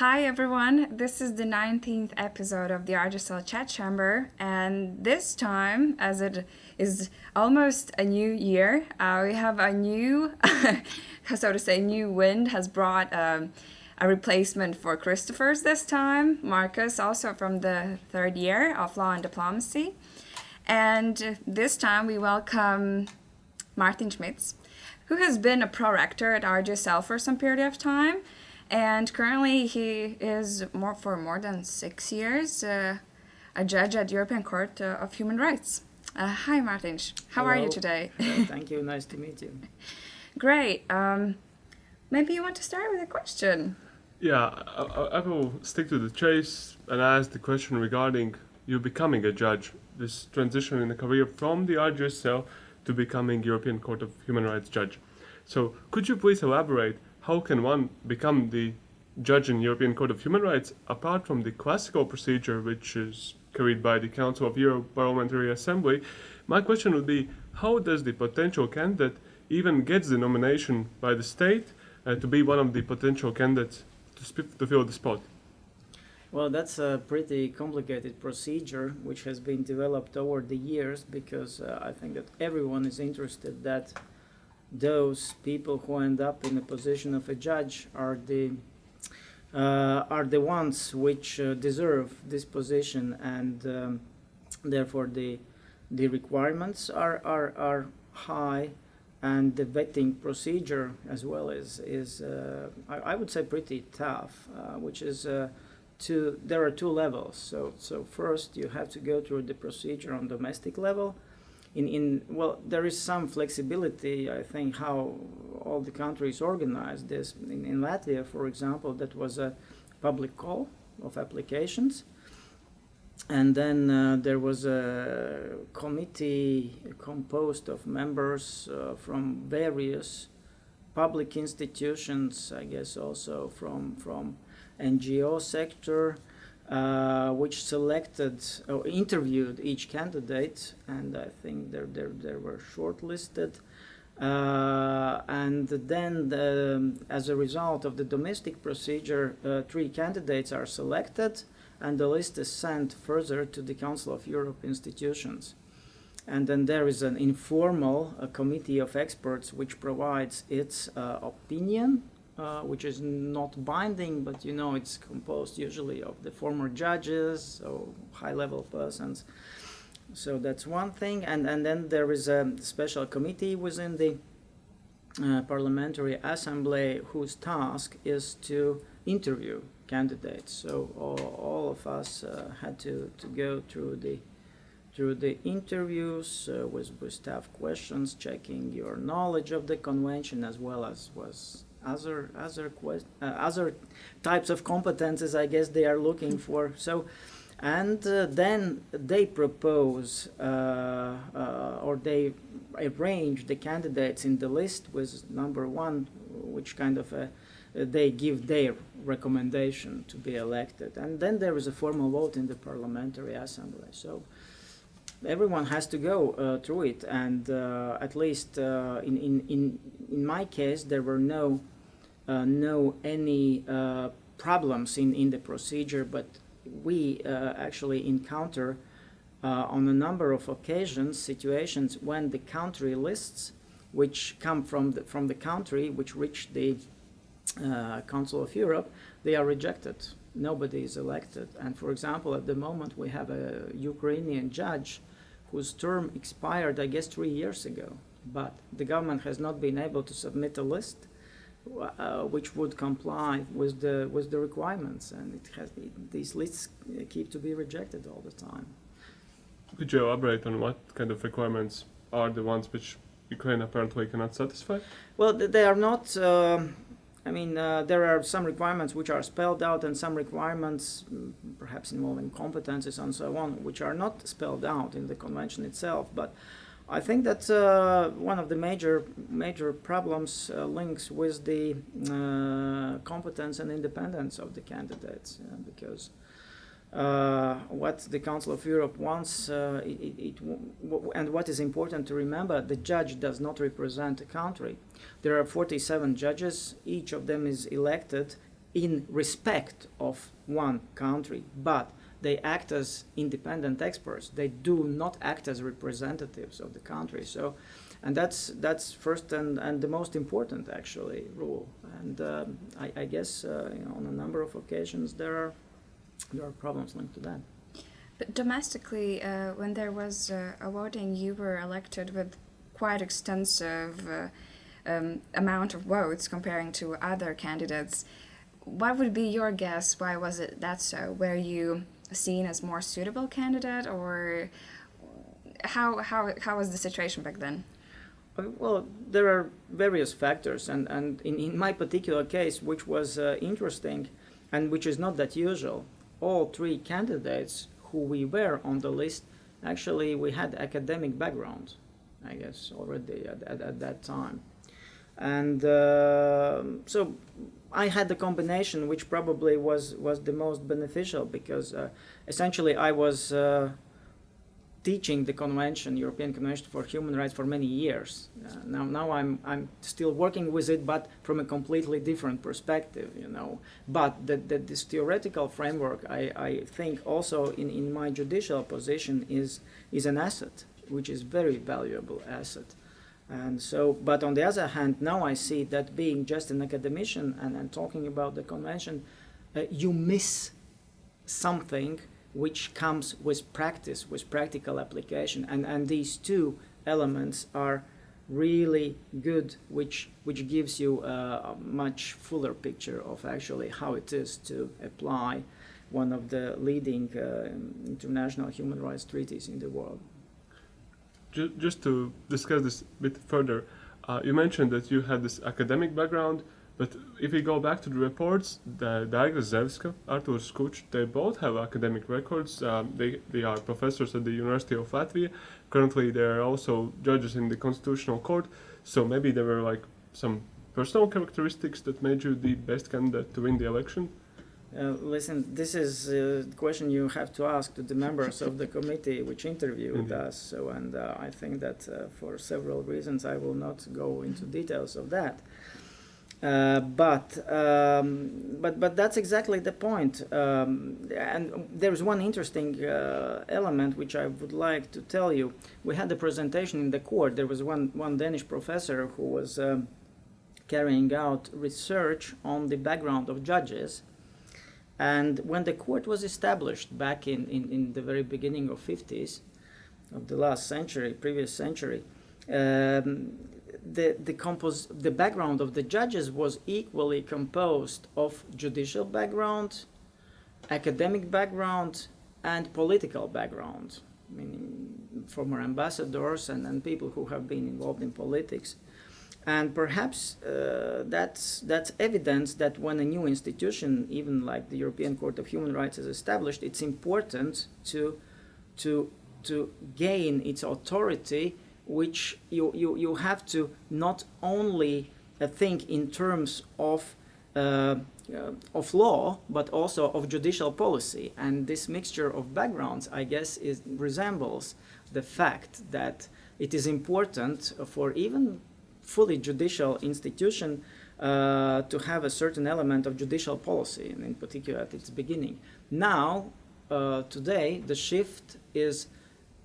Hi everyone, this is the 19th episode of the RGSL Chat Chamber, and this time, as it is almost a new year, uh, we have a new, so to say, new wind has brought um, a replacement for Christopher's this time, Marcus, also from the third year of Law and Diplomacy. And this time we welcome Mārtiņš Mits, who has been a prorector at RGSL for some period of time and currently he is more for more than six years uh, a judge at European Court uh, of Human Rights. Uh, hi, Martin. How Hello. are you today? thank you. Nice to meet you. Great. Um, maybe you want to start with a question. Yeah, I, I will stick to the chase and ask the question regarding you becoming a judge, this transition in the career from the RGSL to becoming European Court of Human Rights judge. So, could you please elaborate how can one become the judge in European Court of Human Rights apart from the classical procedure which is carried by the Council of Europe Parliamentary Assembly? My question would be how does the potential candidate even gets the nomination by the state uh, to be one of the potential candidates to, to fill the spot? Well, that's a pretty complicated procedure which has been developed over the years because uh, I think that everyone is interested that those people who end up in the position of a judge are the uh, are the ones which uh, deserve this position and um, therefore the the requirements are, are, are high and the vetting procedure as well is, is uh, I, I would say pretty tough, uh, which is uh, two, there are two levels. So, so first you have to go through the procedure on domestic level. In, in, well, there is some flexibility, I think, how all the countries organize this. In, in Latvia, for example, that was a public call of applications and then uh, there was a committee composed of members uh, from various public institutions, I guess also from from NGO sector, uh, which selected or interviewed each candidate, and I think there there, there were shortlisted. Uh, and then, the, as a result of the domestic procedure, uh, three candidates are selected, and the list is sent further to the Council of Europe institutions. And then there is an informal committee of experts which provides its uh, opinion, uh, which is not binding, but you know it's composed usually of the former judges, so high-level persons. So that's one thing, and and then there is a special committee within the uh, parliamentary assembly whose task is to interview candidates. So all, all of us uh, had to, to go through the through the interviews uh, with, with tough questions, checking your knowledge of the convention as well as was other other quest, uh, other types of competences. I guess they are looking for. So. And uh, then they propose uh, uh, or they arrange the candidates in the list with number one, which kind of a they give their recommendation to be elected. And then there is a formal vote in the parliamentary assembly. So everyone has to go uh, through it. And uh, at least uh, in, in, in, in my case, there were no, uh, no any uh, problems in, in the procedure, but we uh, actually encounter on a number of occasions situations when the country lists which come from the, from the country which reach the uh, Council of Europe, they are rejected. Nobody is elected. And for example, at the moment we have a Ukrainian judge whose term expired, I guess, three years ago. But the government has not been able to submit a list uh, which would comply with the with the requirements, and it has it, these lists keep to be rejected all the time. Could you elaborate on what kind of requirements are the ones which Ukraine apparently cannot satisfy? Well, they are not. Uh, I mean, uh, there are some requirements which are spelled out and some requirements, mm, perhaps involving competences and so on, which are not spelled out in the convention itself. But I think that uh, one of the major major problems uh, links with the uh, competence and independence of the candidates, because uh, what the Council of Europe wants, uh, it, it, and what is important to remember, the judge does not represent a country. There are 47 judges, each of them is elected in respect of one country, but they act as independent experts. They do not act as representatives of the country. So, and that's that's first and, and the most important actually rule. And um, I, I, guess uh, you know, on a number of occasions there are there are problems linked to that. But domestically, uh, when there was uh, a voting, you were elected with quite extensive uh, um, amount of votes comparing to other candidates. What would be your guess? Why was it that so? Were you seen as more suitable candidate, or how how how was the situation back then? Uh, well, there are various factors, and and in, in my particular case, which was uh, interesting, and which is not that usual, all three candidates who we were on the list, actually we had academic background, I guess already at, at, at that time, and uh, so I had the combination which probably was was the most beneficial because uh, essentially I was uh, teaching the convention, European Convention for Human Rights, for many years. Uh, now, now I'm I'm still working with it, but from a completely different perspective, you know. But the, the, this theoretical framework, I, I think, also in, in my judicial position is is an asset, which is very valuable asset. And so, but on the other hand, now I see that being just an academician and, and talking about the convention, uh, you miss something which comes with practice, with practical application. And, and these two elements are really good, which, which gives you a, much fuller picture of actually how it is to apply one of the leading uh, international human rights treaties in the world ju- just to discuss this a bit further, uh, you mentioned that you had this academic background, but if we go back to the reports, the Daiga Rezevska, Artūrs Kučs, they both have academic records. Um, they, they are professors at the University of Latvia. Currently, they are also judges in the Constitutional Court. So maybe there were like some personal characteristics that made you the best candidate to win the election. Uh, listen, this is a question you have to ask to the members of the committee which interviewed Mhm. us. So, and uh, I think that uh, for several reasons I will not go into details of that. Uh, but um, but but that's exactly the point. Um, and there's one interesting uh, element which I would like to tell you. We had a presentation in the court. There was one one Danish professor who was um, carrying out research on the background of judges and when the court was established back in, in, in the very beginning of 50s, of the last century, previous century, um, the, the, compos- the background of the judges was equally composed of judicial background, academic background, and political background, meaning former ambassadors and, and people who have been involved in politics. And perhaps uh, that's, that's evidence that when a new institution, even like the European Court of Human Rights, is established, it's important to, to, to gain its authority, which you, you, you have to not only uh, think in terms of, uh, uh of law, but also of judicial policy. And this mixture of backgrounds, I guess, is, resembles the fact that it is important for even fully judicial institution uh, to have a certain element of judicial policy, and in particular at its beginning. Now, uh, today, the shift is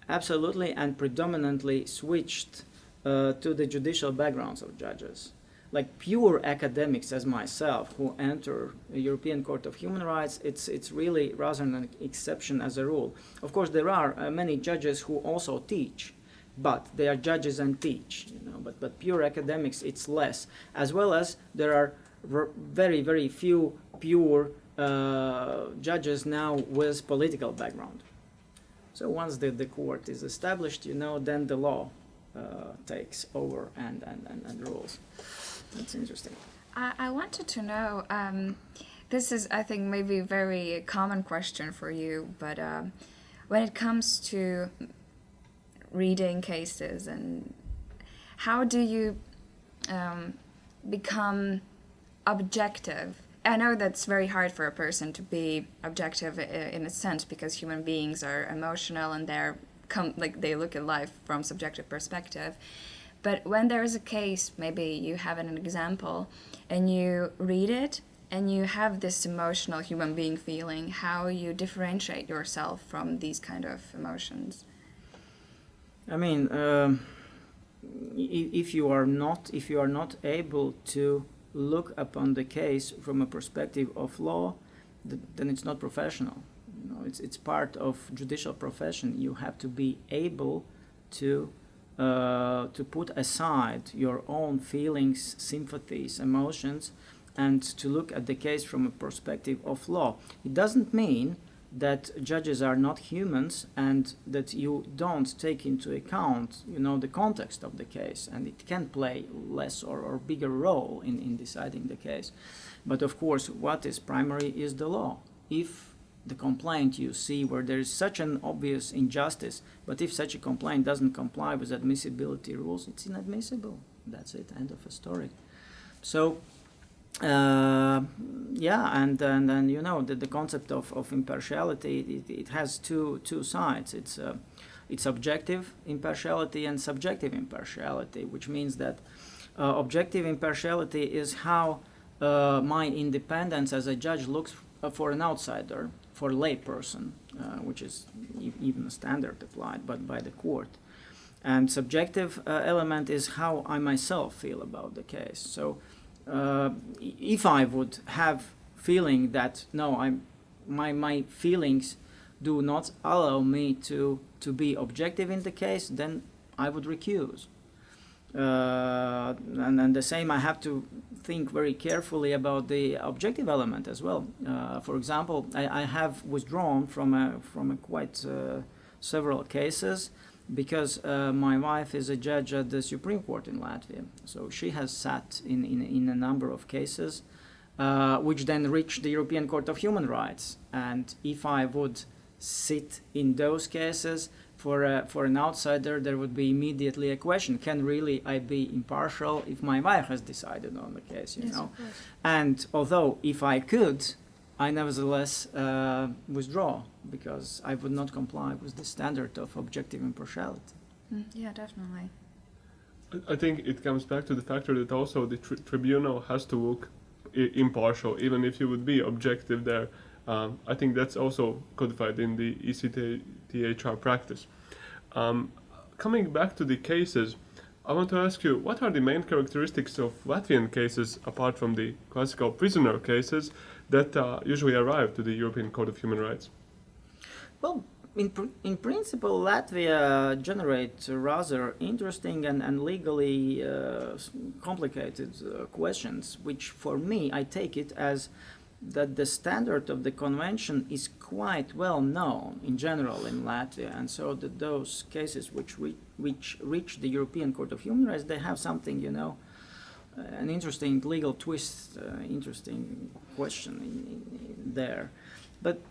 absolutely and predominantly switched uh, to the judicial backgrounds of judges. Like pure academics as myself who enter the European Court of Human Rights, it's, it's really rather an exception as a rule. Of course, there are uh, many judges who also teach, but they are judges and teach, you know, but, but pure academics, it's less. As well as there are very, very few pure uh, judges now with political background. So once the, the court is established, you know, then the law uh, takes over and, and, and, and rules. That's interesting. I, I wanted to know, um, this is, I think, maybe a very common question for you, but um, when it comes to reading cases and how do you um, become objective i know that's very hard for a person to be objective in a sense because human beings are emotional and they're come like they look at life from subjective perspective but when there is a case maybe you have an example and you read it and you have this emotional human being feeling, how you differentiate yourself from these kind of emotions. I mean, um, if you are not if you are not able to look upon the case from a perspective of law, then it's not professional. You know, it's it's part of judicial profession. You have to be able to uh, to put aside your own feelings, sympathies, emotions, and to look at the case from a perspective of law. It doesn't mean that judges are not humans and that you don't take into account you know the context of the case. And it can play less or, or bigger role in, in deciding the case. But of course what is primary is the law. If the complaint you see where there is such an obvious injustice but if such a complaint doesn't comply with admissibility rules it's inadmissible. That's it. End of a story. So uh, yeah, and, and and you know the, the concept of, of impartiality it, it has two two sides. It's uh, it's objective impartiality and subjective impartiality, which means that uh, objective impartiality is how uh, my independence as a judge looks for an outsider, for a layperson, uh, which is e- even a standard applied, but by the court. And subjective uh, element is how I myself feel about the case. So uh, if I would have feeling that no, I'm my my feelings do not allow me to to be objective in the case, then I would recuse. Uh, and, and the same, I have to think very carefully about the objective element as well. Uh, for example, I, I have withdrawn from a, from a quite uh, several cases because uh, my wife is a judge at the Supreme Court in Latvia. So she has sat in, in, in a number of cases, uh, which then reached the European Court of Human Rights. And if I would sit in those cases, for, a, for an outsider, there would be immediately a question: Can really I be impartial if my wife has decided on the case? You know, and although if I could, I nevertheless uh, withdraw because I would not comply with the standard of objective impartiality. Mm, yeah, definitely. I- I think it comes back to the factor that also the tri- tribunal has to look I- impartial, even if you would be objective there. Um, I think that's also codified in the ECTHR practice. Um, coming back to the cases, I want to ask you what are the main characteristics of Latvian cases, apart from the classical prisoner cases, that uh, usually arrive to the European Court of Human Rights? Well, in, pr- in principle, Latvia generates rather interesting and, and legally uh, complicated uh, questions, which for me, I take it as that the standard of the convention is quite well known in general in Latvia, and so that those cases which re- which reach the European Court of Human Rights, they have something, you know, an interesting legal twist, uh, interesting question in, in there. But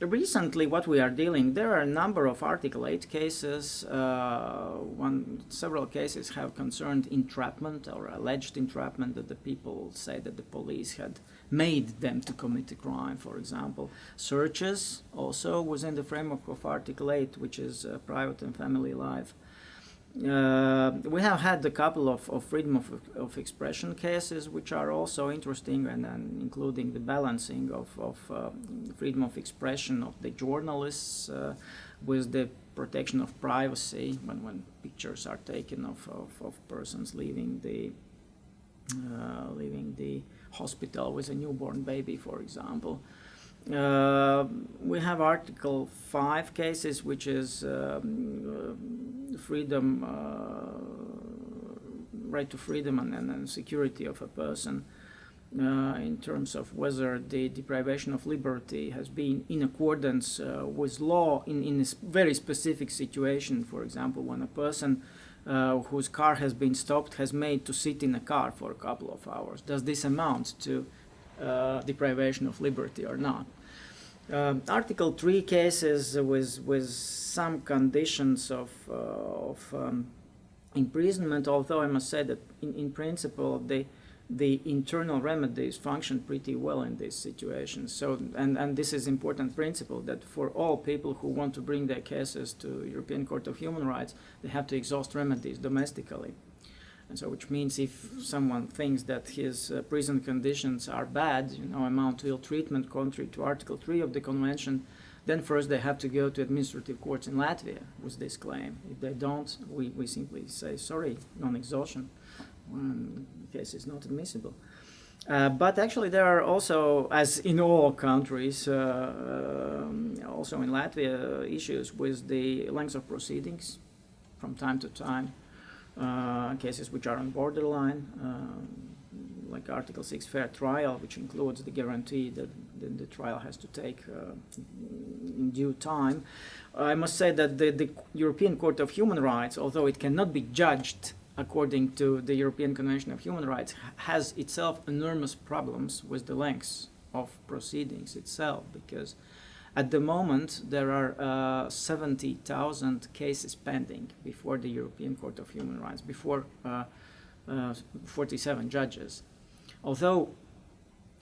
recently, what we are dealing, there are a number of Article 8 cases. Uh, one, several cases have concerned entrapment or alleged entrapment that the people say that the police had made them to commit a crime, for example. Searches also within the framework of Article 8, which is uh, private and family life. Uh, we have had a couple of, of freedom of, of expression cases, which are also interesting, and, and including the balancing of, of uh, freedom of expression of the journalists uh, with the protection of privacy when, when pictures are taken of, of, of persons leaving the uh, leaving the hospital with a newborn baby, for example. Uh, we have Article 5 cases, which is um, freedom, uh, right to freedom and, and, and security of a person uh, in terms of whether the deprivation of liberty has been in accordance uh, with law in, in a very specific situation. For example, when a person uh, whose car has been stopped has made to sit in a car for a couple of hours. Does this amount to uh, deprivation of liberty or not? Um, Article 3 cases with, with some conditions of, uh, of um, imprisonment, although I must say that in, in principle the, the internal remedies function pretty well in these situations. So, and, and this is important principle that for all people who want to bring their cases to European Court of Human Rights, they have to exhaust remedies domestically. And so, which means if someone thinks that his uh, prison conditions are bad, you know, amount to ill treatment contrary to Article 3 of the Convention, then first they have to go to administrative courts in Latvia with this claim. If they don't, we, we simply say, sorry, non-exhaustion, case is not admissible. Uh, but actually, there are also, as in all countries, uh, um, also in Latvia, issues with the length of proceedings from time to time. Uh, cases which are on borderline, um, like Article 6 fair trial, which includes the guarantee that the, the trial has to take uh, in due time. I must say that the, the European Court of Human Rights, although it cannot be judged according to the European Convention of Human Rights, has itself enormous problems with the length of proceedings itself, because at the moment there are uh, 70,000 cases pending before the European Court of Human Rights, before uh, uh, 47 judges. Although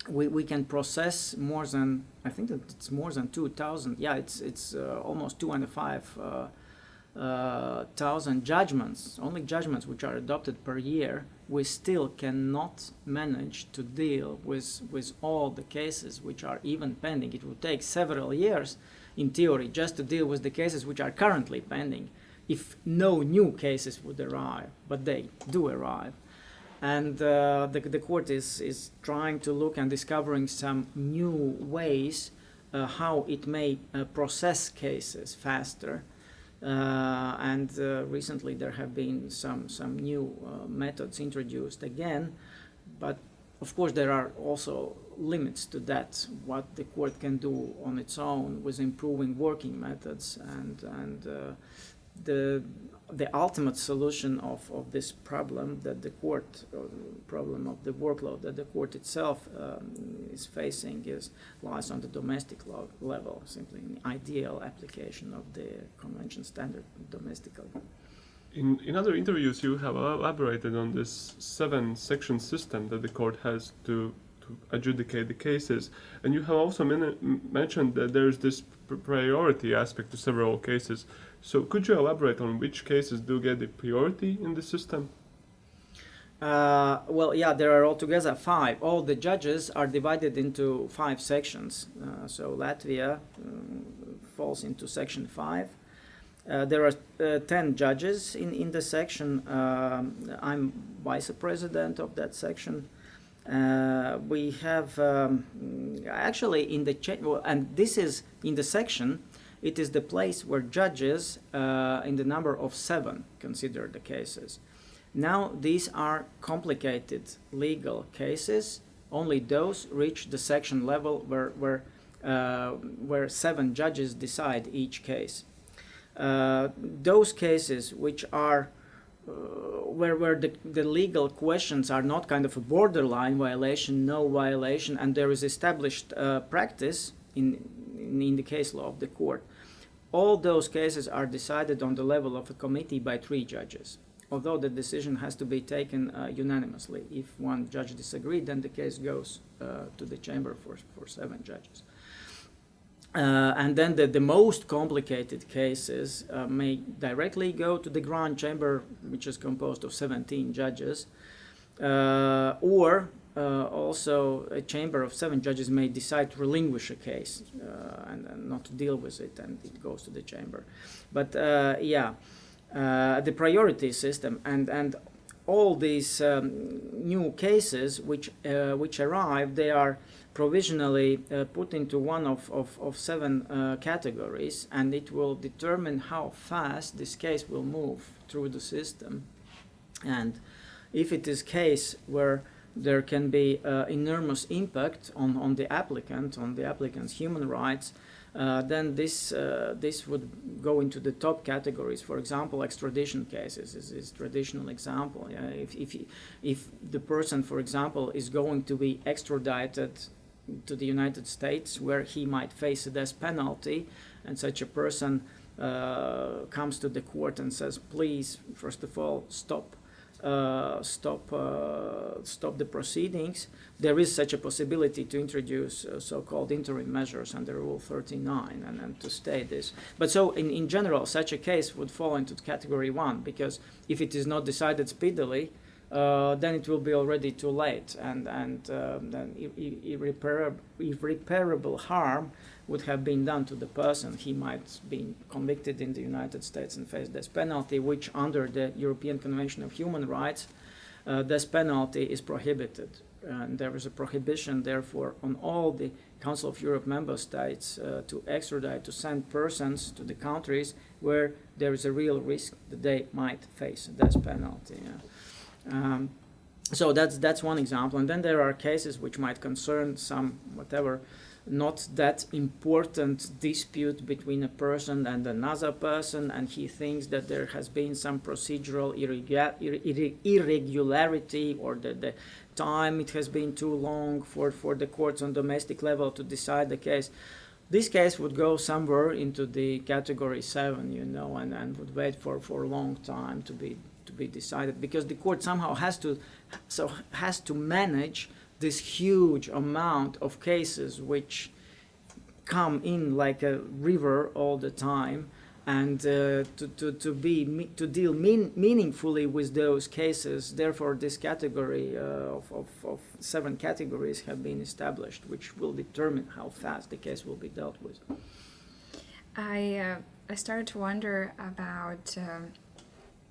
we, we can process more than, I think that it's more than 2,000, yeah, it's, it's uh, almost two and a five uh, uh, judgments, only judgments which are adopted per year, we still cannot manage to deal with, with all the cases which are even pending. It would take several years, in theory, just to deal with the cases which are currently pending, if no new cases would arrive, but they do arrive. And uh, the, the court is, is trying to look and discovering some new ways uh, how it may uh, process cases faster and uh, recently there have been some, some new uh, methods introduced again, but of course there are also limits to that, what the court can do on its own with improving working methods and, and the the ultimate solution of, of this problem that the court, problem of the workload that the court itself um, is facing is lies on the domestic level, simply an ideal application of the convention standard domestically. In, in other interviews, you have elaborated on this seven section system that the court has to, to adjudicate the cases. And you have also mentioned that there's this priority aspect to several cases. So could you elaborate on which cases do get the priority in the system? Uh, well, yeah, there are altogether five. All the judges are divided into five sections. Uh, so Latvia um, falls into section five. Uh, there are uh, 10 judges in, in the section. Um, I'm vice president of that section. Uh, we have um, actually in the, well, and this is in the section it is the place where judges, uh, in the number of seven, consider the cases. Now, these are complicated legal cases. Only those reach the section level where, where, uh, where seven judges decide each case. Uh, those cases which are uh, where, where the, the legal questions are not kind of a borderline violation, no violation, and there is established uh, practice in, in, the case law of the court. All those cases are decided on the level of a committee by three judges, although the decision has to be taken uh, unanimously. If one judge disagreed, then the case goes uh, to the chamber for, for seven judges. Uh, and then the, the most complicated cases uh, may directly go to the Grand Chamber, which is composed of 17 judges, uh, or uh, also a chamber of seven judges may decide to relinquish a case uh, and, and, not to deal with it and it goes to the chamber. But uh, yeah, uh, the priority system and, and all these um, new cases which, uh, which arrive, they are provisionally uh, put into one of, of, of seven categories and it will determine how fast this case will move through the system. And if it is case where there can be uh, enormous impact on, on the applicant, on the applicant's human rights, uh, then this, uh, this would go into the top categories. For example, extradition cases is, is traditional example. Yeah? If, if, if the person, for example, is going to be extradited to the United States where he might face a death penalty and such a person uh, comes to the court and says, please, first of all, stop uh, stop uh, stop the proceedings, there is such a possibility to introduce uh, so-called interim measures under Rule 39 and, and to stay this. But so in, in general, such a case would fall into category one because if it is not decided speedily, uh, then it will be already too late, and and um, then irreparable, irreparable harm would have been done to the person. He might be convicted in the United States and face death penalty, which under the European Convention of Human Rights, uh, death penalty is prohibited. And there is a prohibition, therefore, on all the Council of Europe member states uh, to extradite, to send persons to the countries where there is a real risk that they might face a death penalty. Yeah. Um, so that's that's one example, and then there are cases which might concern some whatever not that important dispute between a person and another person and he thinks that there has been some procedural irregularity or that the time it has been too long for, for the courts on domestic level to decide the case. This case would go somewhere into the category 7 you know and, and would wait for, for a long time to be to be decided because the court somehow has to so has to manage this huge amount of cases which come in like a river all the time and uh, to, to, to be to deal mean, meaningfully with those cases. Therefore this category uh, of, of, of, seven categories have been established which will determine how fast the case will be dealt with. I uh, i started to wonder about um,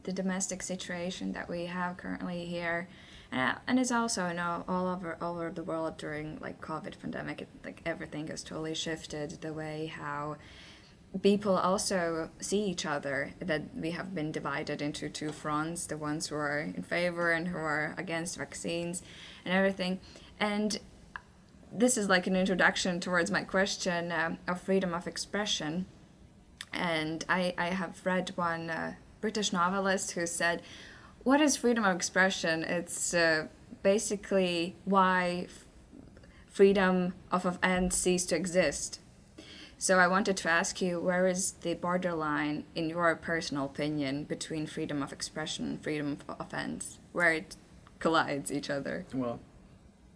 the domestic situation that we have currently here and, and it's also you know all over all over the world during like COVID pandemic, it, like everything has totally shifted the way how people also see each other that we have been divided into two fronts the ones who are in favor and who are against vaccines and everything. And this is like an introduction towards my question uh, of freedom of expression. And i, I have read one uh, british novelist who said what is freedom of expression? It's uh, basically why freedom of offense ceased to exist. So I wanted to ask you, where is the borderline, in your personal opinion, between freedom of expression and freedom of offense, where it collides each other? Well,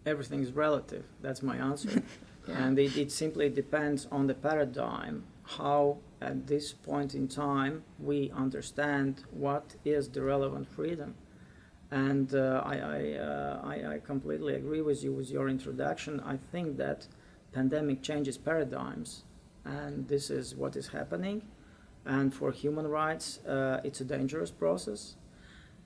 everything is relative. That's my answer. yeah. And it, it simply depends on the paradigm, how at this point in time we understand what is the relevant freedom. And uh, I, I, uh, I, I, completely agree with you with your introduction. I think that pandemic changes paradigms, and this is what is happening. And for human rights, uh, it's a dangerous process.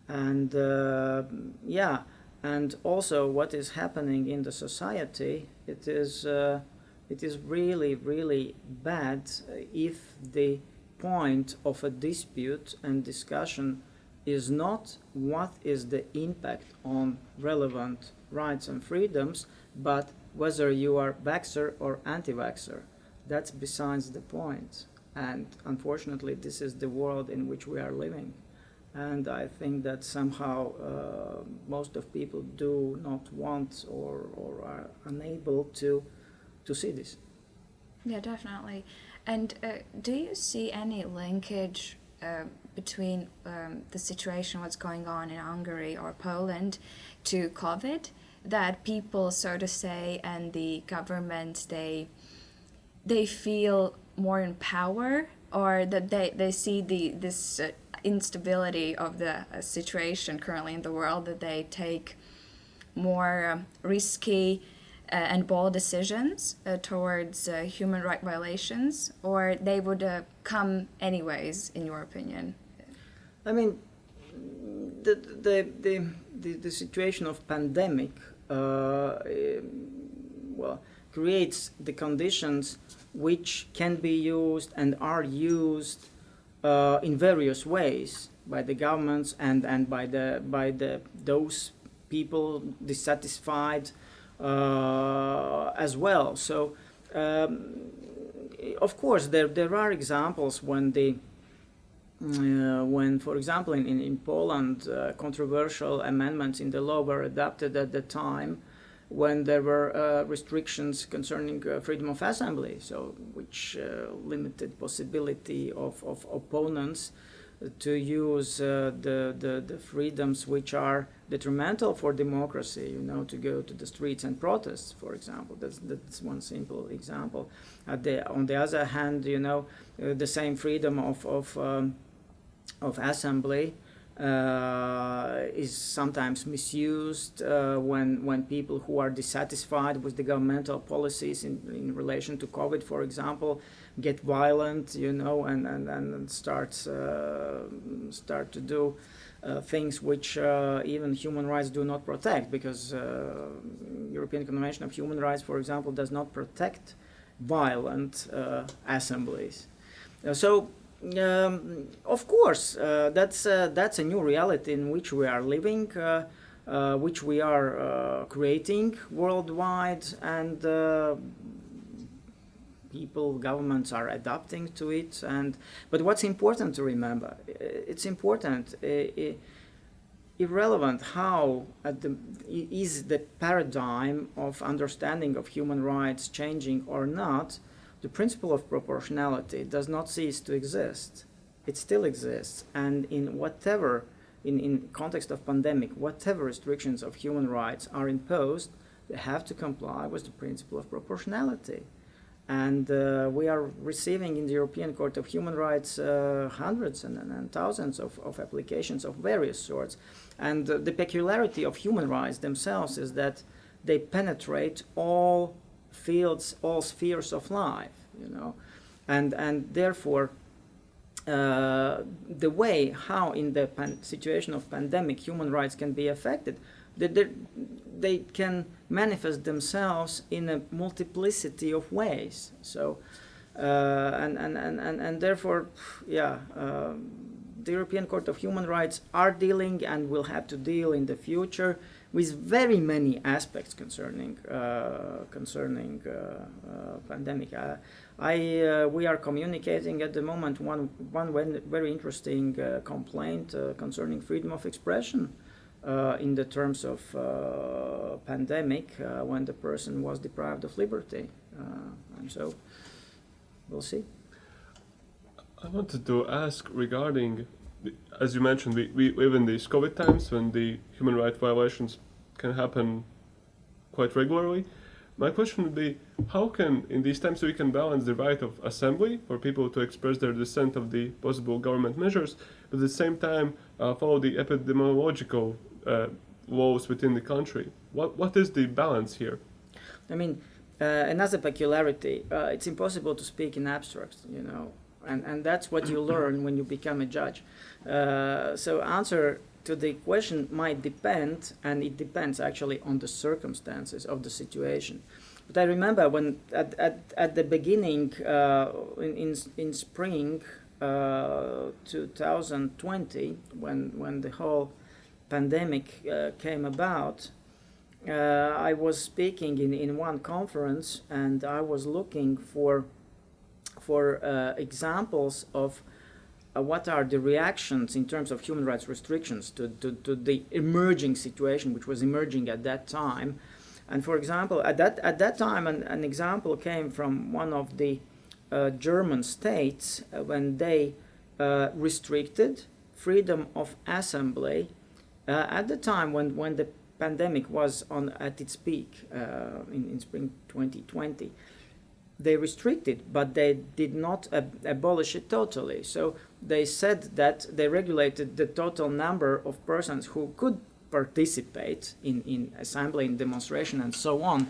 And uh, yeah, and also what is happening in the society, it is uh, it is really, really bad if the point of a dispute and discussion is not what is the impact on relevant rights and freedoms, but whether you are vaxxer or anti-vaxxer. That's besides the point. And unfortunately, this is the world in which we are living. And I think that somehow uh, most of people do not want or, or are unable to to see this. Yeah, definitely. And uh, do you see any linkage uh, between um, the situation, what's going on in Hungary or Poland, to COVID? That people, so to say, and the government, they they feel more in power, or that they, they see the this uh, instability of the uh, situation currently in the world, that they take more um, risky uh, and bold decisions uh, towards uh, human right violations, or they would come anyways, in your opinion? I mean, the the the the, the situation of pandemic, uh, well, creates the conditions which can be used and are used uh, in various ways by the governments and and by the by the those people dissatisfied uh, as well. So, um, of course, there, there are examples when the uh, when, for example, in, in, in Poland, uh, controversial amendments in the law were adopted at the time when there were uh, restrictions concerning uh, freedom of assembly, so which uh, limited possibility of, of opponents to use uh, the, the, the freedoms which are detrimental for democracy, you know, to go to the streets and protest, for example. That's, that's one simple example. The, on the other hand, you know, uh, the same freedom of, of, um, of assembly uh, is sometimes misused uh, when when people who are dissatisfied with the governmental policies in, in relation to COVID, for example, get violent, you know, and and, and start uh, start to do uh, things which uh, even human rights do not protect, because uh, European Convention of Human Rights, for example, does not protect violent uh, assemblies. Uh, so um, of course, uh, that's that's a new reality in which we are living, which we are creating worldwide, and people, governments are adapting to it. And but what's important to remember? It's important. irrelevant how uh, the, is the paradigm of understanding of human rights changing or not, the principle of proportionality does not cease to exist. It still exists, and in whatever, in, in context of pandemic, whatever restrictions of human rights are imposed, they have to comply with the principle of proportionality. And uh, we are receiving in the European Court of Human Rights uh, hundreds and, and, thousands of, of, applications of various sorts. And uh, the peculiarity of human rights themselves is that they penetrate all fields, all spheres of life, you know, and and therefore. Uh, the way how in the situation of pandemic human rights can be affected, they, they can manifest themselves in a multiplicity of ways. So, uh, and, and, and, and, and therefore, yeah, uh, the European Court of Human Rights are dealing and will have to deal in the future with very many aspects concerning uh, concerning uh, uh, pandemic. I we are communicating at the moment one one very interesting complaint concerning freedom of expression. Uh, in the terms of uh, pandemic uh, when the person was deprived of liberty. and so we'll see. I wanted to ask regarding, the, as you mentioned, we, we live in these COVID times when the human rights violations can happen quite regularly. My question would be, how can, in these times, we can balance the right of assembly for people to express their dissent of the possible government measures, but at the same time uh, follow the epidemiological uh, within the country? What, what is the balance here? I mean, uh, another peculiarity, uh, it's impossible to speak in abstract, you know, and, and that's what you learn when you become a judge. Uh, so answer to the question might depend, and it depends actually on the circumstances of the situation. But I remember when at, at, at the beginning, uh, in, in, in spring uh, 2020, when, when the whole pandemic uh, came about, uh, I was speaking in, in one conference and I was looking for, for uh, examples of uh, what are the reactions in terms of human rights restrictions to, to, to, the emerging situation which was emerging at that time. And for example, at that, at that time, an, an example came from one of the uh, German states uh, when they restricted freedom of assembly uh, at the time when, when the pandemic was on at its peak uh, in, in spring 2020 they restricted, but they did not ab abolish it totally. So they said that they regulated the total number of persons who could participate in, in assembly, in demonstration, and so on,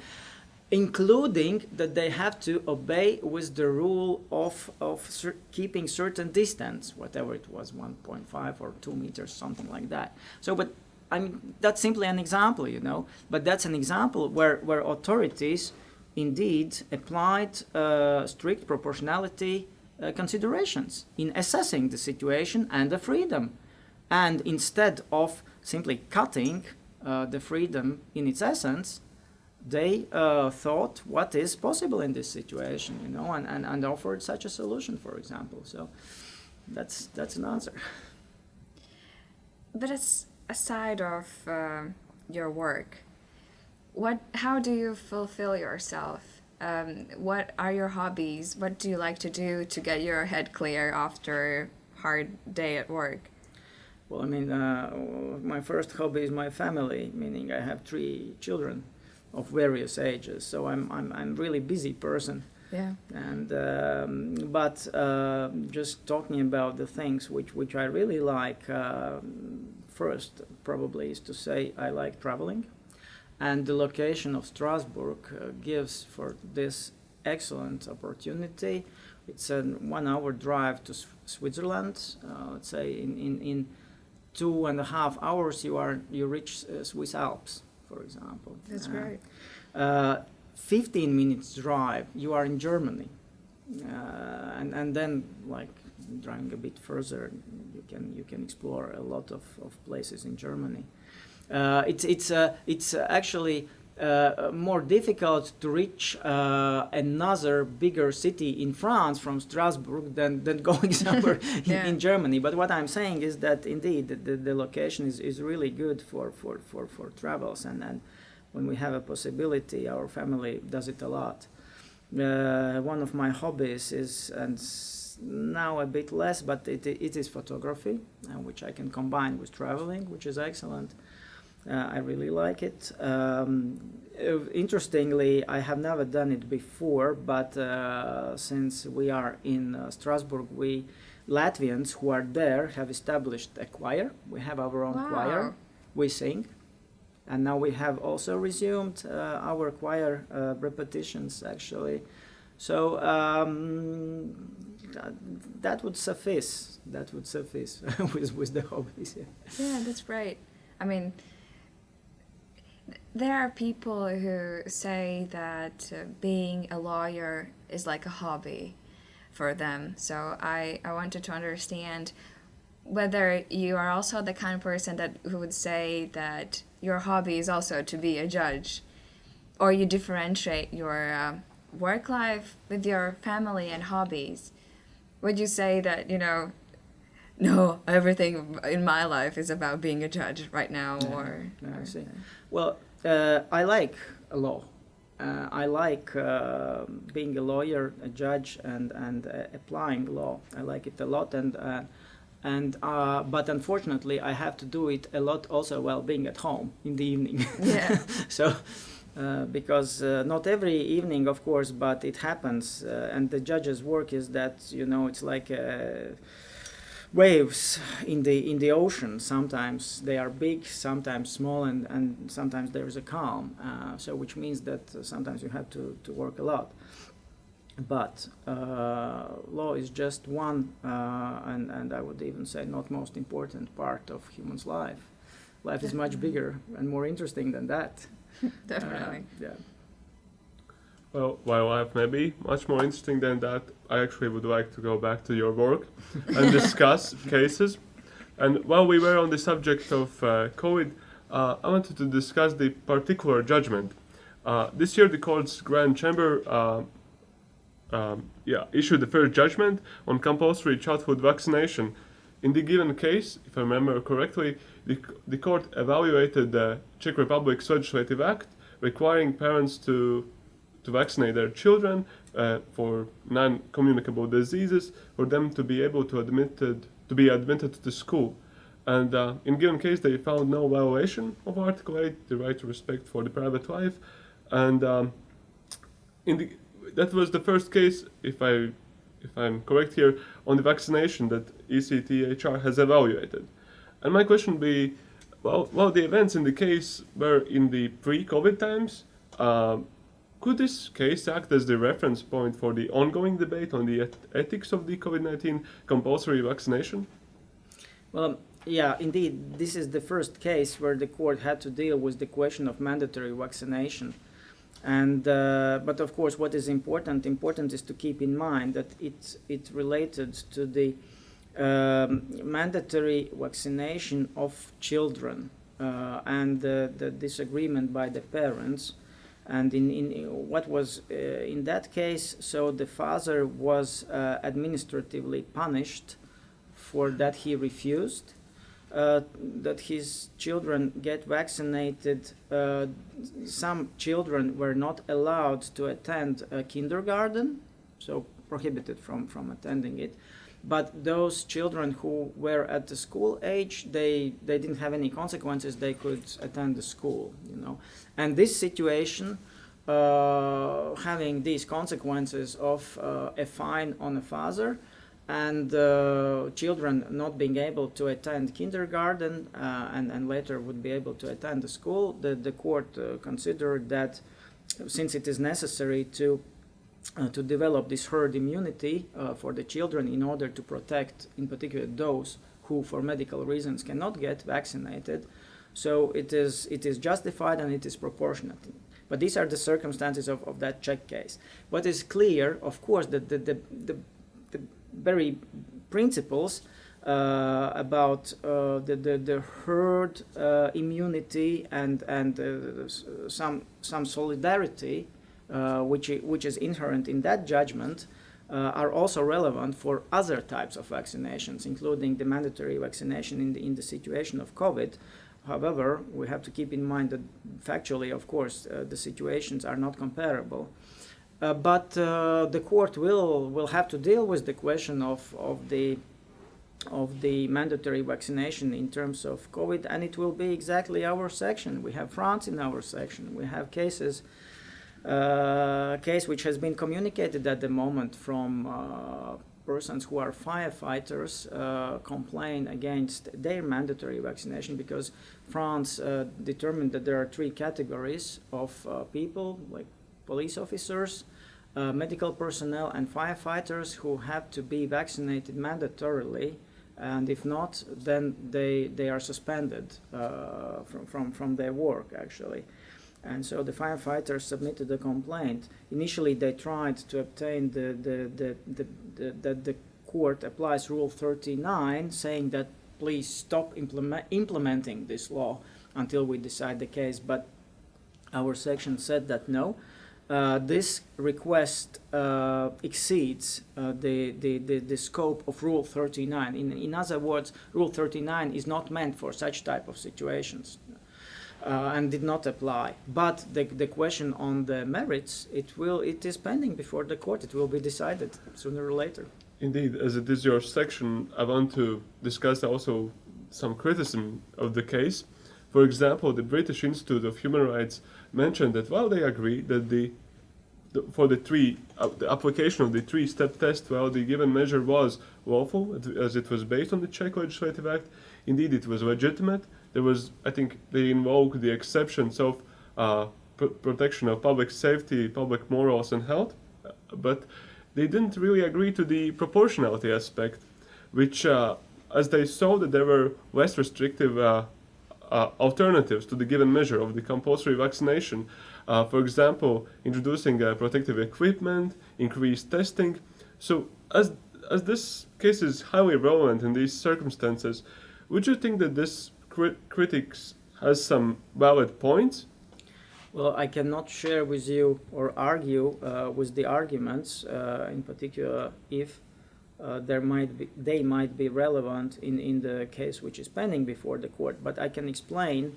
including that they have to obey with the rule of, of cer keeping certain distance, whatever it was, 1.5 or 2 meters, something like that. So, but I mean, that's simply an example, you know, but that's an example where, where authorities indeed applied uh, strict proportionality uh, considerations in assessing the situation and the freedom. And instead of simply cutting uh, the freedom in its essence, they uh, thought what is possible in this situation, you know, and, and, and offered such a solution, for example. So that's, that's an answer. But as aside of uh, your work, what how do you fulfill yourself um, what are your hobbies what do you like to do to get your head clear after a hard day at work well i mean uh, my first hobby is my family meaning i have three children of various ages so i'm i'm, I'm really busy person Yeah. And um, but uh, just talking about the things which which I really like. um first, probably is to say I like traveling, and the location of Strasbourg uh, gives for this excellent opportunity. It's a one-hour drive to Switzerland. Uh, let's say in, in, in two and a half hours you are you reach uh, Swiss Alps, for example. That's Uh, great. uh, 15 minutes drive, you are in Germany. Uh, and, and then, like, driving a bit further, you can, you can explore a lot of, of places in Germany. Uh, it's it's, uh, it's actually uh, more difficult to reach uh, another bigger city in France from Strasbourg than, than going somewhere in, Yeah. in Germany. But what I'm saying is that indeed the, the, the location is, is really good for, for, for, for travels and, and when we have a possibility, our family does it a lot. Uh, one of my hobbies is, and now a bit less, but it, it is photography, uh, which I can combine with traveling, which is excellent. Uh, I really like it. Um, uh, interestingly, I have never done it before, but uh, since we are in uh, Strasbourg, we Latvians who are there have established a choir. We have our own choir. We sing, and now we have also resumed uh, our choir uh, repetitions actually. So um, that, would suffice. That would suffice with with the hobbies. Yeah. Yeah, that's right. I mean, there are people who say that uh, being a lawyer is like a hobby for them. So I, I wanted to understand whether you are also the kind of person that who would say that your hobby is also to be a judge, or you differentiate your uh, work life with your family and hobbies. Would you say that you know no, everything in my life is about being a judge right now, Yeah, or, I or- see. Well, uh, I like law. Uh, I like uh, being a lawyer, a judge, and and uh, applying law. I like it a lot, and uh, and uh, but unfortunately, I have to do it a lot also while being at home in the evening. Yeah. so. Uh, because uh, not every evening, of course, but it happens, uh, and the judge's work is that you know it's like uh, waves in the in the ocean. Sometimes they are big, sometimes small, and, and sometimes there is a calm. Uh, so which means that uh, sometimes you have to, to work a lot. But uh, law is just one, uh, and and I would even say not most important part of human's life. Life is much bigger and more interesting than that. definitely. Uh, yeah. Well, while life may be much more interesting than that, I actually would like to go back to your work and discuss cases. And while we were on the subject of uh, COVID, uh, I wanted to discuss the particular judgment. Uh, this year, the court's grand chamber uh, um, yeah, issued the first judgment on compulsory childhood vaccination. In the given case, if I remember correctly, the, the court evaluated the Czech Republic's legislative act requiring parents to to vaccinate their children uh, for non-communicable diseases for them to be able to admitted to be admitted to the school. And uh, in given case, they found no violation of Article 8, the right to respect for the private life. And um, in the, that was the first case, if I if I'm correct here, on the vaccination that ECTHR has evaluated. And my question would be, well, well, the events in the case were in the pre-COVID times. Um, could this case act as the reference point for the ongoing debate on the eth- ethics of the COVID-19 compulsory vaccination? Well, yeah, indeed, this is the first case where the court had to deal with the question of mandatory vaccination. And uh, but of course, what is important? Important is to keep in mind that it it related to the um, mandatory vaccination of children uh, and the disagreement by the parents. And in, in what was uh, in that case, so the father was uh, administratively punished for that he refused uh, that his children get vaccinated. Uh, some children were not allowed to attend a kindergarten, so prohibited from, from attending it. But those children who were at the school age, they, they didn't have any consequences. They could attend the school, you know. And this situation uh, having these consequences of uh, a fine on a father and uh, children not being able to attend kindergarten uh, and, and later would be able to attend the school, the, the court uh, considered that since it is necessary to uh, to develop this herd immunity uh, for the children in order to protect, in particular, those who, for medical reasons, cannot get vaccinated. So it is it is justified and it is proportionate. But these are the circumstances of, of that Czech case. What is clear, of course, that the, the, the, the very principles uh, about uh, the, the, the herd uh, immunity and, and uh, some, some solidarity, which, which is inherent in that judgment, uh, are also relevant for other types of vaccinations, including the mandatory vaccination in the, in the situation of COVID. However, we have to keep in mind that factually, of course, uh, the situations are not comparable. Uh, but uh, the court will will have to deal with the question of, of the of the mandatory vaccination in terms of COVID, and it will be exactly our section. We have France in our section. We have cases, uh, case which has been communicated at the moment from uh, persons who are firefighters uh, complain against their mandatory vaccination because France uh, determined that there are three categories of uh, people, like police officers, uh, medical personnel, and firefighters who have to be vaccinated mandatorily and if not, then they they are suspended uh, from, from from their work actually. And so the firefighters submitted a complaint. Initially, they tried to obtain the the the the, the, that the court applies Rule 39, saying that please stop implement, implementing this law until we decide the case. But our section said that no, uh, this request uh, exceeds uh, the, the, the, the scope of Rule 39. In, in other words, Rule 39 is not meant for such type of situations uh, and did not apply. But the, the question on the merits, it will it is pending before the court. It will be decided sooner or later. Indeed, as it is your section, I want to discuss also some criticism of the case. For example, the British Institute of Human Rights mentioned that while they agree that the, the for the three uh, the application of the three-step test, while the given measure was lawful as it was based on the Czech Legislative Act, indeed it was legitimate. There was, I think, they invoked the exceptions of uh, pr- protection of public safety, public morals, and health, uh, but they didn't really agree to the proportionality aspect, which, uh, as they saw that there were less restrictive uh, uh, alternatives to the given measure of the compulsory vaccination. Uh, for example, introducing protective equipment, increased testing. So, as as this case is highly relevant in these circumstances, would you think that this crit- critics has some valid points? Well, I cannot share with you or argue uh, with the arguments, uh, in particular, if uh, there might be, they might be relevant in, in the case which is pending before the court. But I can explain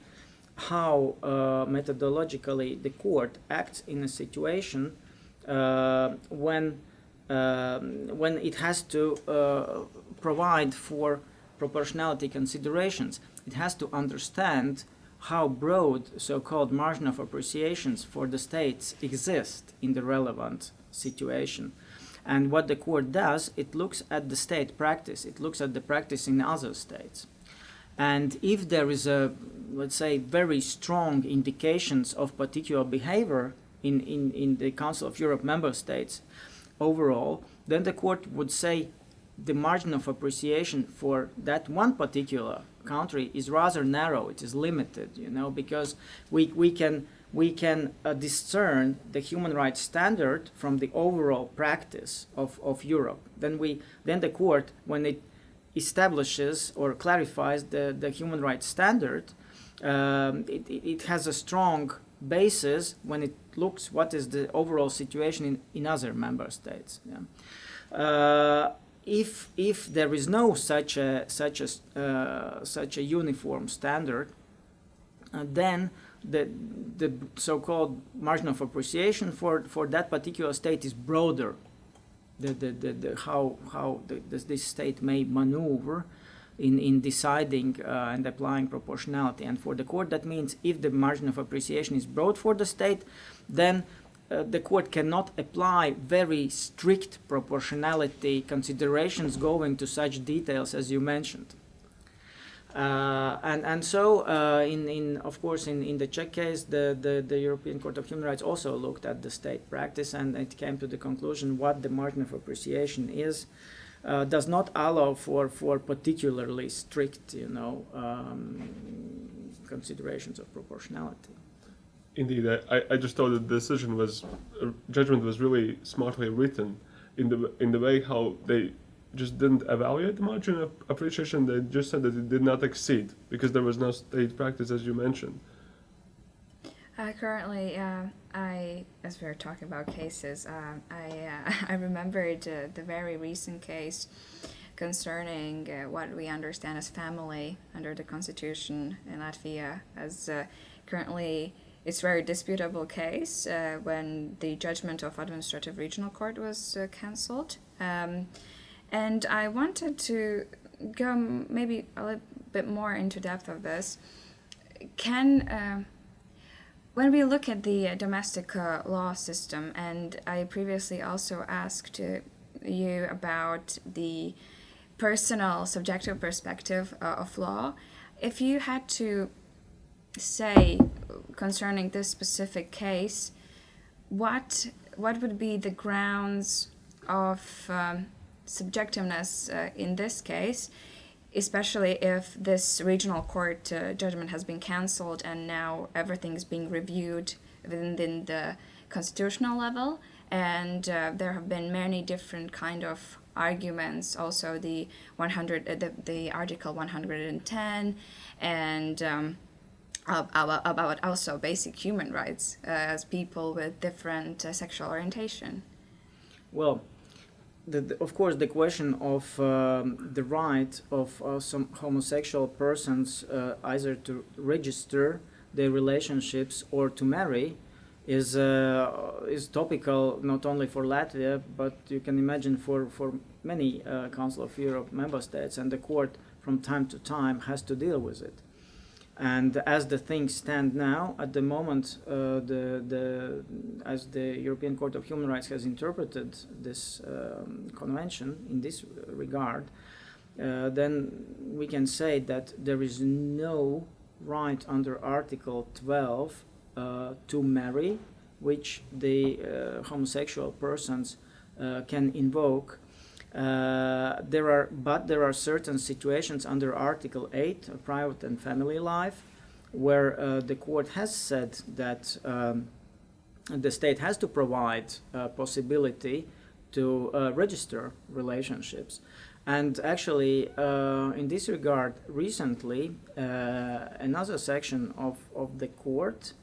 how uh, methodologically the court acts in a situation uh, when um, when it has to uh, provide for proportionality considerations. It has to understand how broad so-called margin of appreciations for the states exist in the relevant situation. And what the court does, it looks at the state practice. It looks at the practice in other states. And if there is a, let's say, very strong indications of particular behavior in, in, in the Council of Europe member states overall, then the court would say the margin of appreciation for that one particular country is rather narrow. It is limited, you know, because we, we can we can uh, discern the human rights standard from the overall practice of, of Europe. Then we then the court when it establishes or clarifies the, the human rights standard, um, it, it has a strong basis when it looks what is the overall situation in, in other member states. Yeah. Uh, if if there is no such a such a uh, such a uniform standard, uh, then the the so-called margin of appreciation for for that particular state is broader. The the, the, the how how the, this, state may maneuver in, in deciding uh, and applying proportionality. And for the court, that means if the margin of appreciation is broad for the state, then uh, the court cannot apply very strict proportionality considerations going to such details as you mentioned. Uh, and and so uh, in in of course in, in the Czech case the, the, the European Court of Human Rights also looked at the state practice and it came to the conclusion what the margin of appreciation is uh, does not allow for for particularly strict you know um, considerations of proportionality. Indeed, I, I just thought the decision was, uh, judgment was really smartly written in the in the way how they just didn't evaluate the margin of appreciation. They just said that it did not exceed because there was no state practice, as you mentioned. Uh, currently, uh, I, as we were talking about cases, uh, I uh, I remembered uh, the very recent case concerning uh, what we understand as family under the constitution in Latvia, as currently it's very disputable case when the judgment of administrative regional court was cancelled. Um, and I wanted to go maybe a little bit more into depth of this. Can uh, when we look at the domestic uh, law system, and I previously also asked uh, you about the personal subjective perspective uh, of law, if you had to say concerning this specific case, what what would be the grounds of um, subjectiveness uh, in this case, especially if this regional court uh, judgment has been cancelled and now everything is being reviewed within the constitutional level? And uh, there have been many different kind of arguments also the 100 uh, the, the article 110 and um, about, about also basic human rights uh, as people with different uh, sexual orientation well the, the, of course, the question of um, the right of uh, some homosexual persons uh, either to register their relationships or to marry is uh, is topical not only for Latvia but you can imagine for for many uh, Council of Europe member states, and the court from time to time has to deal with it. And as the things stand now, at the moment, uh, the, the, as the European Court of Human Rights has interpreted this um, convention in this regard, uh, then we can say that there is no right under Article 12 uh, to marry, which the uh, homosexual persons uh, can invoke uh, there are, but there are certain situations under Article 8, private and family life, where uh, the court has said that um, the state has to provide a possibility to uh, register relationships. And actually, uh, in this regard, recently, uh, another section of, of the court,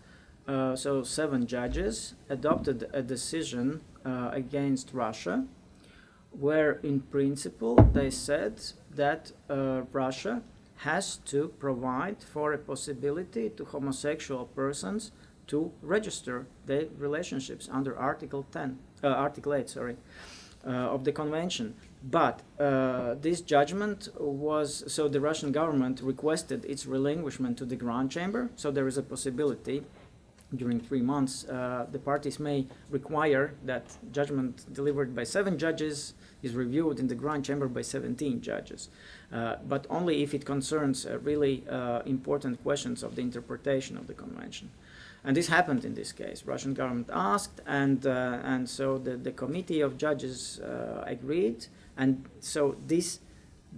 so seven judges, adopted a decision against Russia where in principle they said that uh, Russia has to provide for a possibility to homosexual persons to register their relationships under Article 10, uh, Article 8, sorry, uh, of the convention. But uh, this judgment was, so the Russian government requested its relinquishment to the Grand Chamber, so there is a possibility during three months, uh, the parties may require that judgment delivered by seven judges is reviewed in the Grand Chamber by 17 judges, uh, but only if it concerns uh, really uh, important questions of the interpretation of the convention. And this happened in this case. Russian government asked, and uh, and so the, the committee of judges uh, agreed, and so this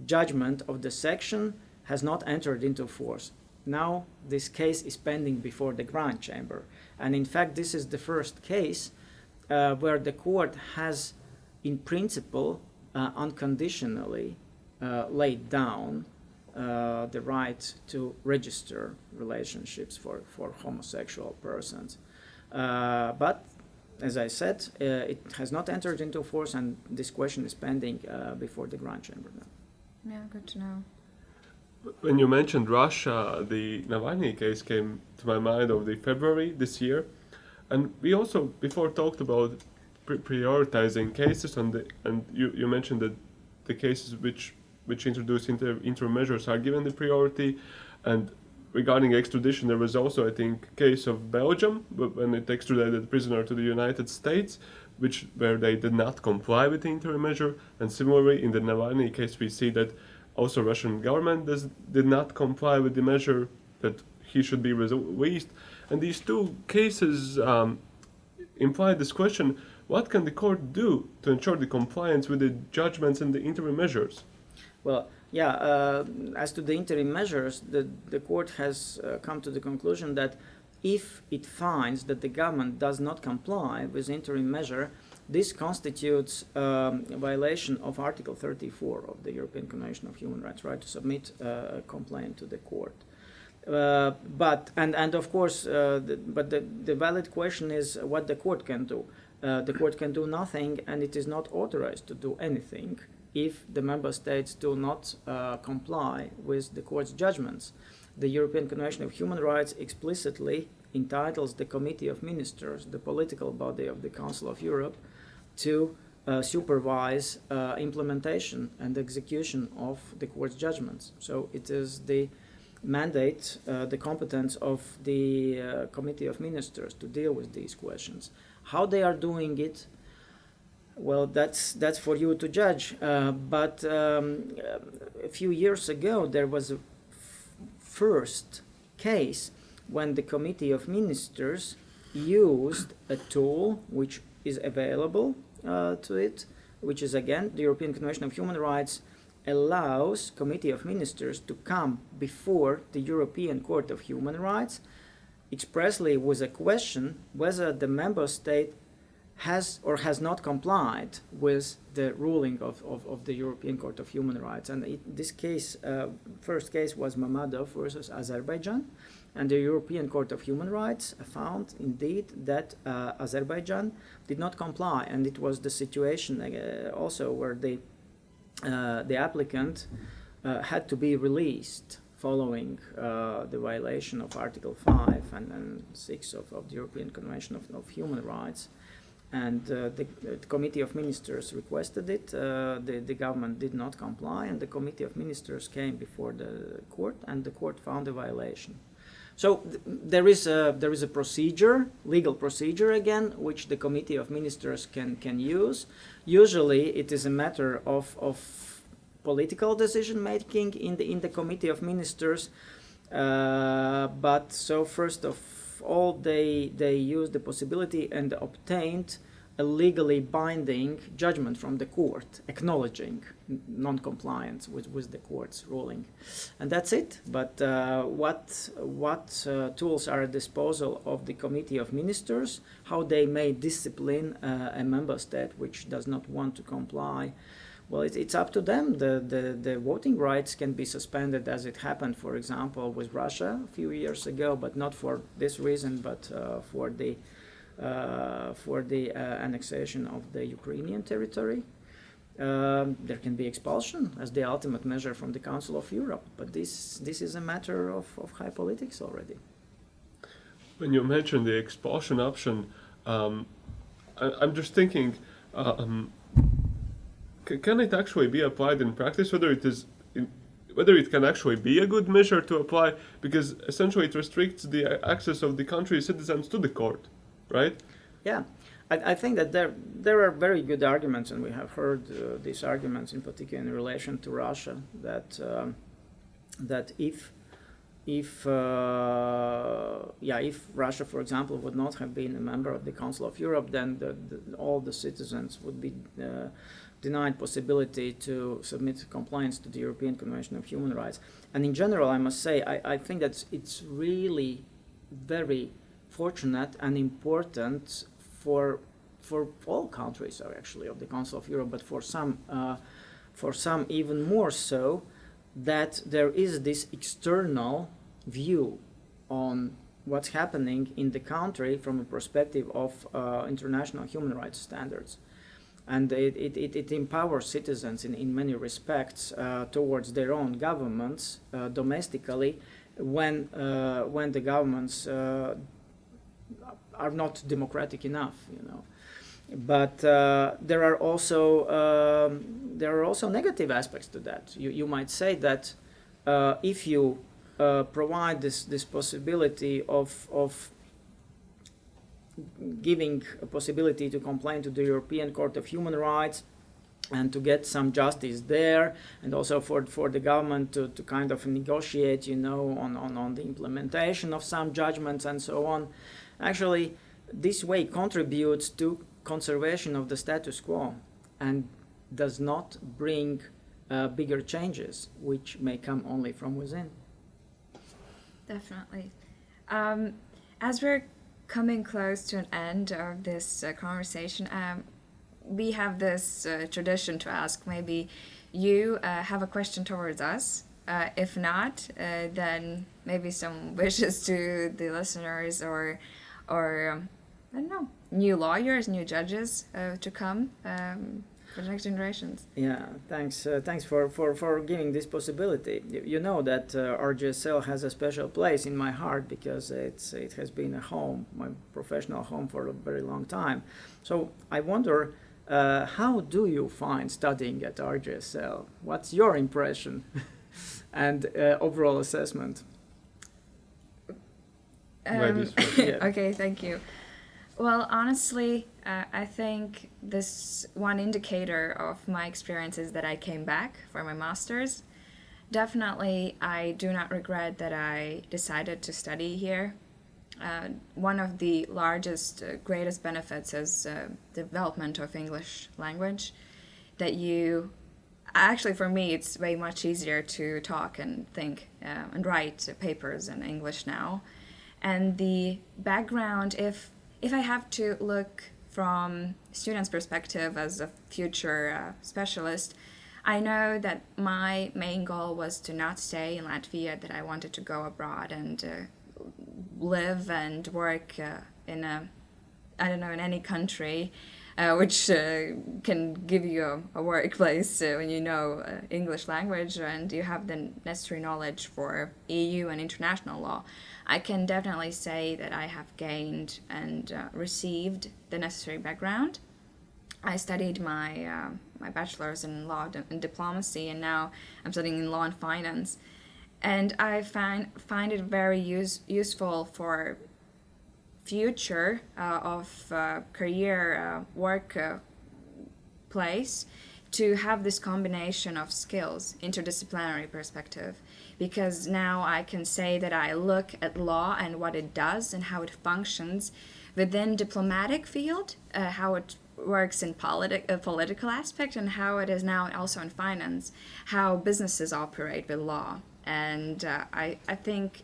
judgment of the section has not entered into force. Now this case is pending before the Grand Chamber, and in fact this is the first case uh, where the court has in principle, uh, unconditionally uh, laid down uh, the right to register relationships for, for homosexual persons. Uh, but as I said, uh, it has not entered into force, and this question is pending uh, before the Grand Chamber now. Yeah, good to know. When you mentioned Russia, the Navalny case came to my mind over the February this year, and we also before talked about prioritizing cases on the and you, you mentioned that the cases which which introduce inter- interim measures are given the priority. And regarding extradition, there was also, I think, case of Belgium when it extradited a prisoner to the United States, which where they did not comply with the interim measure. And similarly, in the Navalny case, we see that also Russian government does, did not comply with the measure that he should be released. And these two cases um, imply this question: What can the court do to ensure the compliance with the judgments and the interim measures? Well, yeah, uh, as to the interim measures, the, the court has uh, come to the conclusion that if it finds that the government does not comply with interim measure, this constitutes um, a violation of Article 34 of the European Convention of Human Rights, right, to submit uh, a complaint to the court. Uh, but and and of course, uh, the, but the, the valid question is what the court can do. Uh, the court can do nothing, and it is not authorized to do anything if the member states do not uh, comply with the court's judgments. The European Convention of Human Rights explicitly entitles the Committee of Ministers, the political body of the Council of Europe, to uh, supervise uh, implementation and execution of the court's judgments. So it is the mandate, uh, the competence of the uh, Committee of Ministers to deal with these questions. How they are doing it, well, that's that's for you to judge. Uh, but um, a few years ago, there was a first case when the Committee of Ministers used a tool which is available uh, to it, which is again the European Convention of Human Rights allows Committee of Ministers to come before the European Court of Human Rights expressly with a question whether the member state has or has not complied with the ruling of, of, of the European Court of Human Rights. And it, this case, uh, first case was Mammadov versus Azerbaijan. And the European Court of Human Rights found indeed that uh, Azerbaijan did not comply. And it was the situation uh, also where the, uh, the applicant uh, had to be released following uh, the violation of Article 5 and, and 6 of, of the European Convention of, of Human Rights and uh, the, the, Committee of Ministers requested it. Uh, the, the government did not comply, and the Committee of Ministers came before the court, and the court found a violation. So th there is a there is a procedure, legal procedure again, which the Committee of Ministers can can use. Usually, it is a matter of of political decision making in the in the Committee of Ministers. Uh, but so first of all they they used the possibility and obtained a legally binding judgment from the court acknowledging non-compliance with, with the court's ruling and that's it but uh, what what uh, tools are at disposal of the committee of ministers how they may discipline uh, a member state which does not want to comply well, it, it's up to them. The, the, the voting rights can be suspended as it happened, for example, with Russia a few years ago, but not for this reason, but uh, for the, uh, for the uh, annexation of the Ukrainian territory. Um, there can be expulsion as the ultimate measure from the Council of Europe, but this, this is a matter of, of high politics already. When you mentioned the expulsion option, um, I, am just thinking, uh, um, can it actually be applied in practice? Whether it is in, whether it can actually be a good measure to apply, because essentially it restricts the access of the country's citizens to the court, right? Yeah, I, I think that there there are very good arguments, and we have heard uh, these arguments in particular in relation to Russia that um, that if if uh, yeah if Russia, for example, would not have been a member of the Council of Europe, then the, the, all the citizens would be uh, denied possibility to submit compliance to the European Convention of Human Rights. And in general, I must say, I, I think that it's really very fortunate and important for for all countries actually of the Council of Europe, but for some uh, for some even more so, that there is this external view on what's happening in the country from a perspective of uh, international human rights standards and it, it, it, empowers citizens in, in many respects uh, towards their own governments uh, domestically when, uh, when the governments uh, are not democratic enough, you know. but uh, there are also um, there are also negative aspects to that. You you might say that uh, if you provide this this possibility of of giving a possibility to complain to the European Court of Human Rights and to get some justice there and also for for the government to, to kind of negotiate you know on, on, on the implementation of some judgments and so on actually this way contributes to conservation of the status quo and does not bring uh, bigger changes which may come only from within Definitely. Um, as we're coming close to an end of this uh, conversation, um, we have this uh, tradition to ask maybe you uh, have a question towards us. Uh, if not, uh, then maybe some wishes to the listeners or, or um, I don't know, new lawyers, new judges uh, to come um, for the next generations. Yeah, thanks. Uh, thanks for, for, for giving this possibility. You, you know that uh, RGSL has a special place in my heart because it's it has been a home, my professional home for a very long time. So I wonder, uh, how do you find studying at RGSL? What's your impression and uh, overall assessment? Um, okay, thank you. Well, honestly, uh, I think this one indicator of my experience is that I came back for my master's. Definitely, I do not regret that I decided to study here. Uh, one of the largest, uh, greatest benefits is uh, development of English language. That you, actually, for me, it's way much easier to talk and think uh, and write papers in English now and the background if if i have to look from students perspective as a future uh, specialist i know that my main goal was to not stay in latvia that i wanted to go abroad and uh, live and work uh, in a i don't know in any country uh, which uh, can give you a, a workplace uh, when you know uh, English language and you have the necessary knowledge for EU and international law. I can definitely say that I have gained and uh, received the necessary background. I studied my uh, my bachelor's in law and diplomacy, and now I'm studying in law and finance. And I find find it very use, useful for future uh, of uh, career uh, work place to have this combination of skills interdisciplinary perspective. Because now i can say that i look at law and what it does and how it functions within diplomatic field uh, how it works in politi- uh, political aspect and how it is now also in finance how businesses operate with law. And uh, I, I think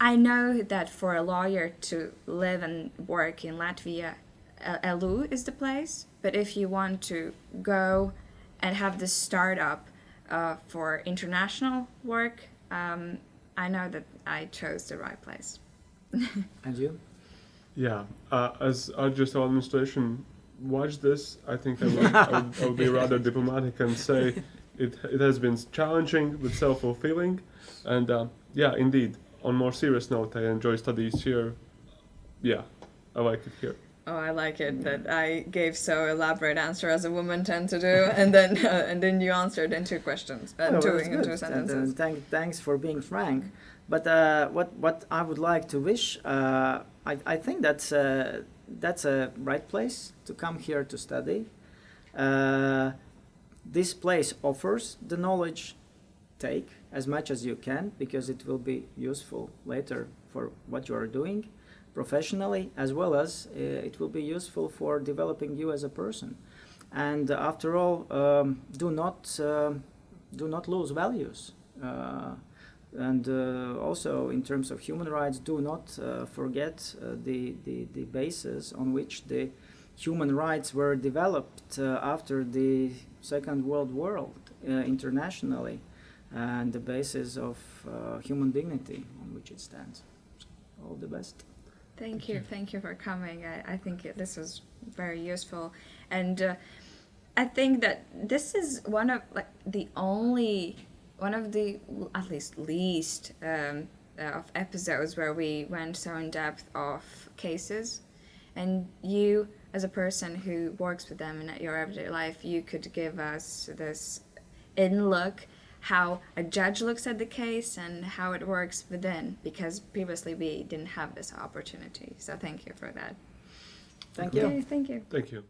I know that for a lawyer to live and work in Latvia, LU is the place. But if you want to go and have this startup uh, for international work, um, I know that I chose the right place. And you? Yeah, uh, as RGSL administration watch this, I think I will, I will, I will be rather diplomatic and say it, it has been challenging but self-fulfilling, and uh, yeah, indeed. On more serious note, I enjoy studies here. Yeah, I like it here. Oh, I like it that I gave so elaborate answer as a woman tend to do, and then uh, and then you answered in two questions, uh, Oh, two that's in good. two And, sentences. uh, thank, thanks for being frank. But uh, what what I would like to wish, uh, I, I think that's uh, that's a right place to come here to study. Uh, this place offers the knowledge. Take as much as you can because it will be useful later for what you are doing professionally as well as uh, it will be useful for developing you as a person. And after all, um, do not um do not lose values. Uh, and uh, also, in terms of human rights, do not uh, forget uh, the, the, the basis on which the human rights were developed uh, after the Second World War uh, internationally, and the basis of uh, human dignity on which it stands. So, all the best. Thank you, thank you for coming. I, I think it- this was very useful, and uh, I think that this is one of like the only one of the at least least um, uh, of episodes where we went so in depth of cases, and you as a person who works with them in your everyday life, you could give us this in look how a judge looks at the case and how it works within because previously we didn't have this opportunity. So thank you for that. Thank you. Okay, thank you. Thank you.